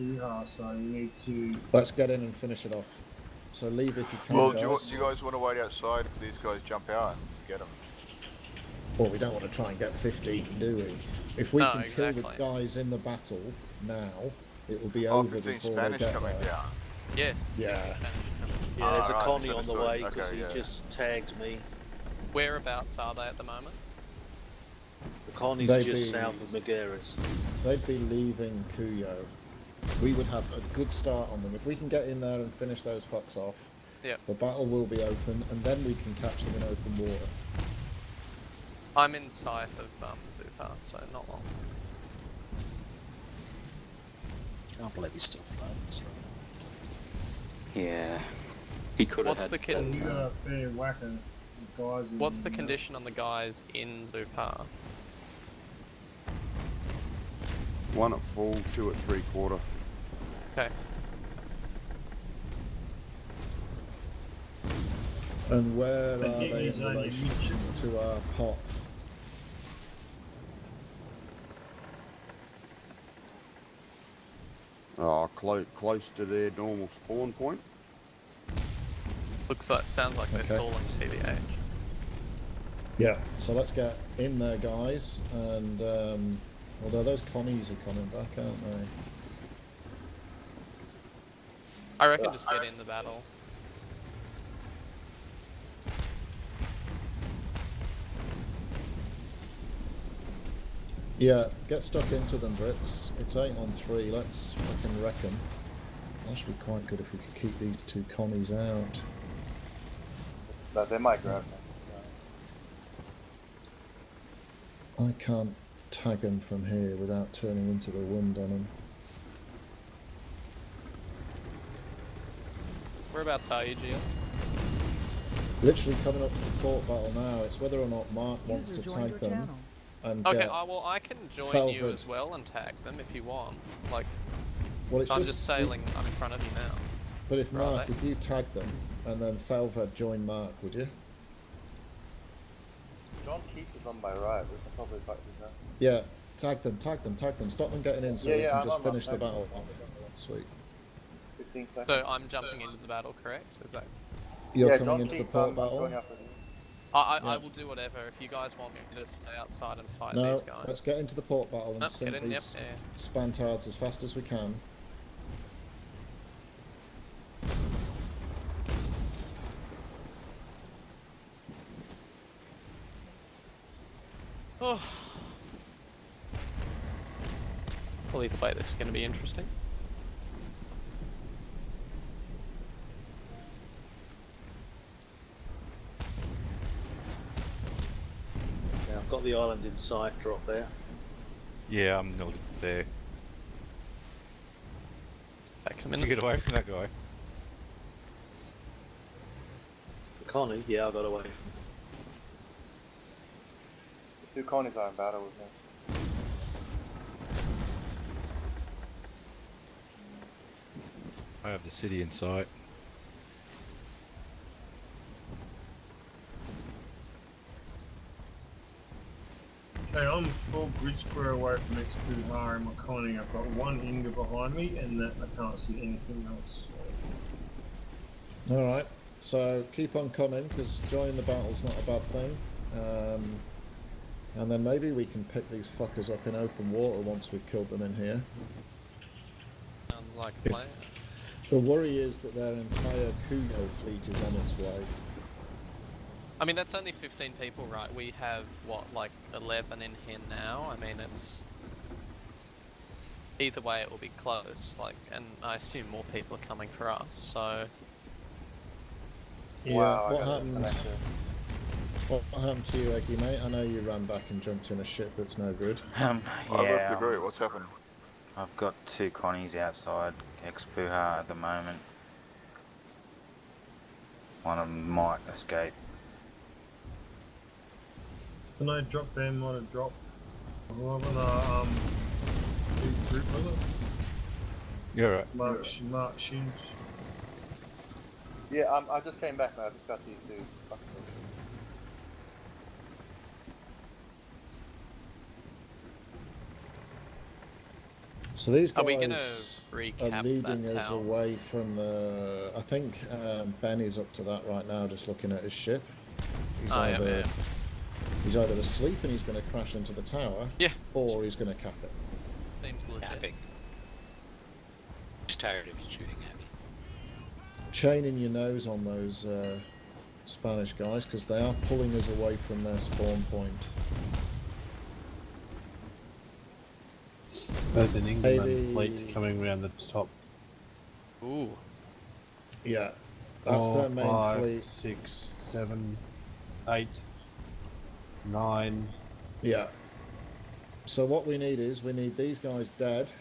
Puha, so you need to. Let's get in and finish it off. So leave if you can, Well, do you, guys. do you guys want to wait outside if these guys jump out and get them? Well, we don't want to try and get 50, do we? If we No, can kill the guys in the battle now, it will be Oh, over 15 before Spanish they get coming there. down. Yes. Yeah. Spanish coming. Yeah, there's a ah, Alright, Connie on the way misunderstood. because Okay, he yeah. just tagged me. Whereabouts are they at the moment? The Connie's They'd just be- south of Maguires. They'd be leaving Cuyo. We would have a good start on them. If we can get in there and finish those fucks off, Yep. the battle will be open, and then we can catch them in open water. I'm in sight of um, Zupar, so not long. Can't believe he's still floating. Yeah. He could have What's had the So kid? you got a fair whack of guys. in What's the there. condition on the guys in Zupar? One at full, two at three quarter. Okay. And where are But he- they he's in only relation to our pot? Oh, clo- close to their normal spawn point. Looks like sounds like they're Okay. stalling TBH. Yeah. So let's get in there, guys. And um, although those commies are coming back, aren't they? I reckon just get in the battle. Yeah, get stuck into them, Brits. It's eight on three. Let's fucking reckon. That should be quite good if we could keep these two commies out. But they might grab me. I can't tag them from here without turning into the wind on them. Whereabouts are you, Gio? Literally coming up to the port battle now. It's whether or not Mark wants User to joined tag them channel. and Okay, get. I, well, I can join you as well and tag them if you want. Like, well, it's I'm just, just sailing. I'm in front of you now. But if Mark, if you tag them and then Felved join Mark, would you? John Keats is on my right. We can probably fight with that. Yeah, tag them, tag them, tag them. Stop them getting in so Yeah, we yeah, can I'm just finish the tag battle off. That's sweet. 15 seconds. So I'm jumping into the battle, correct? Is that? You're yeah, coming John into Keats, the port I'm battle. going up. I, I, I will do whatever. If you guys want me to stay outside and fight No, these guys. let's get into the port battle and Nope, sink get in, yep, these yeah. spantards as fast as we can. Oh. Well, either way, this is going to be interesting. Yeah, I've got the island in sight, drop there. Yeah, I'm not there. Back a You get away from that guy. The Connie, yeah, I got away from The two Connies are in battle with me. I have the city in sight. Okay, I'm full bridge square away from next to Hari Makoni. I've got one Inga behind me, and that I can't see anything else. All right. So keep on coming because joining the battle's not a bad thing. Um, and then maybe we can pick these fuckers up in open water once we've killed them in here. Sounds like a plan. The worry is that their entire Kuno fleet is on its way. I mean, that's only 15 people, right? We have, what, like 11 in here now? I mean, it's. Either way, it will be close. Like, and I assume more people are coming for us, so. Yeah, wow, I what got happened? disconnected. What happened to you, Eggy, mate? I know you ran back and jumped in a ship that's no good. Um, I left yeah, the group. What's happened? I've got two Connies outside Expuha at the moment. One of them might escape. Can I drop them on a drop? Whoever the um, big group was it? You're right. Mark, Sh- Mark Shins. Yeah, um, I just came back now. I just got these two. So these guys Are we gonna are leading that us town? away from the. I think um, Ben is up to that right now, just looking at his ship. He's I am, either yeah. he's either asleep and he's going to crash into the tower, Yeah. or he's going to cap it. Seems legit. Capping. Just tired of you shooting at me. Chaining your nose on those uh, Spanish guys because they are pulling us away from their spawn point. There's an England Maybe- fleet coming around the top. Ooh. Yeah, that's Four, their main five, fleet. six, seven, eight, nine. Yeah. So what we need is we need these guys dead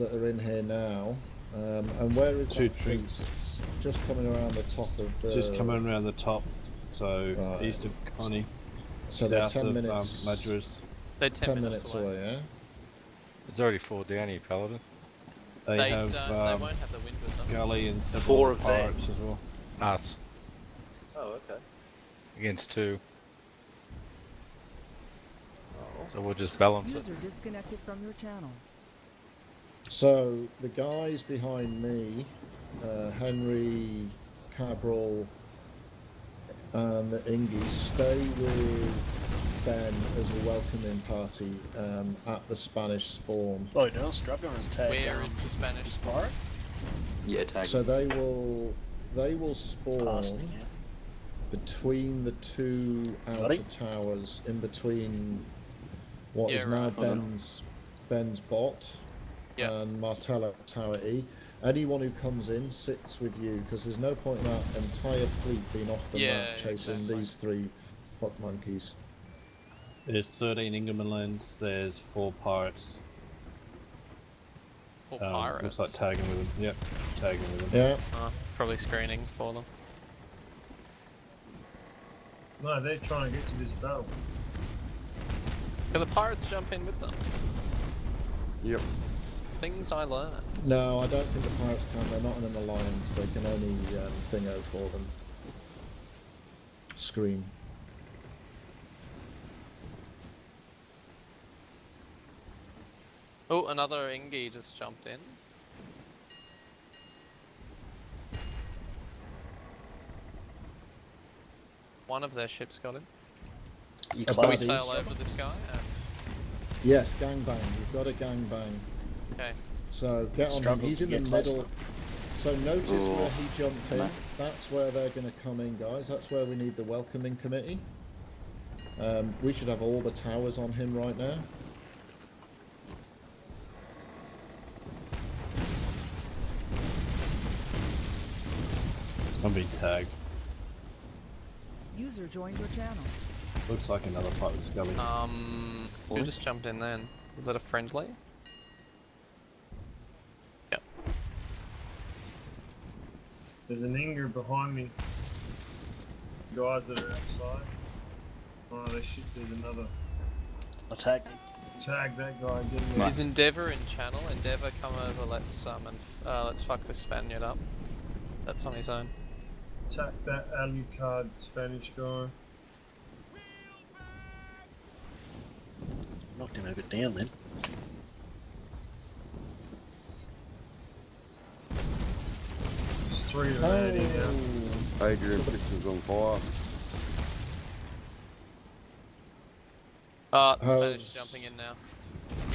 that are in here now. Um, and where is Two that troops. Just coming around the top of the. Just coming around the top. So Right. east of Connie, So they're south ten of minutes. um, Madras. They're 10, 10 minutes away. yeah. There's already four down here, Paladin. They, They, have don't, um, they won't have the wind with them. Scully and several Four other of them. as well. Us Oh, okay. against two. Oh. So we'll just balance it. User disconnected from your channel. So the guys behind me, uh, Henry, Cabral, and the Ingies, stay with Ben as a welcoming party um, at the Spanish spawn. Oh, no, Strub going to tag Where down is the Spanish spawn? part? Yeah, tag. So they will they will spawn Past me, yeah. between the two outer Sorry? towers, in between what is Yeah, now right. Ben's Ben's bot Yeah. and Martella Tower E. Anyone who comes in sits with you because there's no point in that entire fleet being off the Yeah, map chasing exactly. these three fuck monkeys. There's 13 Ingermanlands. There's four pirates. Or Um, pirates. Looks like tagging with them. Yep, tagging with them. Yeah, Uh, probably screening for them. No, they're trying to get to this battle. Can the pirates jump in with them? Yep. Things I learn. no, I don't think the pirates can. They're not in an alliance. They can only um, thingo for them. Scream. Oh, another Ingi just jumped in. One of their ships got in. You A Can we Buddy. sail over this guy? Uh, Yes, gangbang. You've got a gangbang. okay. So get on him. He's in the middle. So notice Oh, where he jumped in. That's where they're going to come in, guys. That's where we need the welcoming committee. Um, we should have all the towers on him right now. I'm being tagged. User joined your channel. Looks like another fight with Scully. Um, who What? just jumped in then? Was that a friendly? Yep. There's an Inger behind me. Guys that are outside. Oh, they shit, there's another. Attack. Tag that guy, get him. Is Endeavour in channel? Endeavour, come over. Let's um and f- uh, let's fuck this Spaniard up. That's on his own. Attack that Alucard Spanish guy. Knocked him over down then. There's three of them out now. Adrian So Pictures on fire. Uh, the Spanish How's- jumping in now.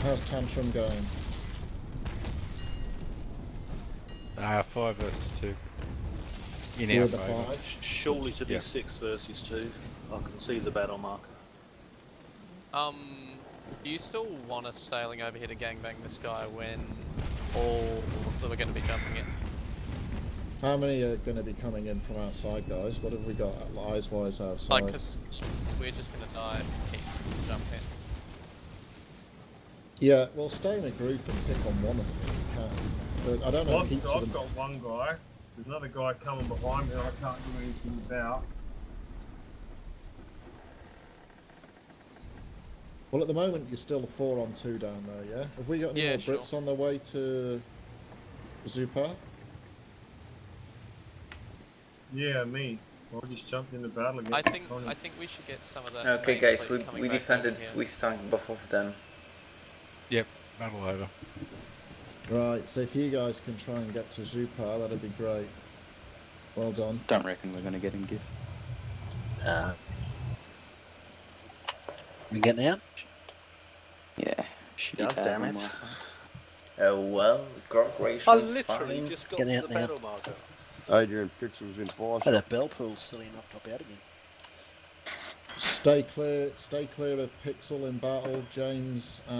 How's Tantrum going? Uh, five versus two. In With our the favour. five? Surely to be Yeah. six versus two. I can see the battle marker. Um, do you still want us sailing over here to gangbang this guy when all of them are going to be jumping in? How many are going to be coming in from outside, guys? What have we got eyes wise outside? Like, because we're just going to die if Keats doesn't jump in. Yeah, well, stay in a group and pick on one of them if you can. But I don't know I've, heaps of I've them. got one guy. There's another guy coming behind me I can't do anything about. Well, at the moment, you're still four on two down there, yeah? Have we got any Yeah, more sure. Brits on their way to Zupar? Yeah, me. I just jumped in the battle again. I think Connie. I think we should get some of that. Okay, guys, we, we defended, we sunk both of them. Yep, battle over. Right, so if you guys can try and get to Zupar, that'd be great. Well done. Don't reckon we're gonna get him, Giff. Uh, we getting out? Yeah. Shitty God damn it. my phone. Oh well, grog I literally fine. just got Get to out the now. battle marker. Adrian Pixels in fire. Oh, that bell pool's silly enough to pop out again. Stay clear. Stay clear of Pixel in battle, James. And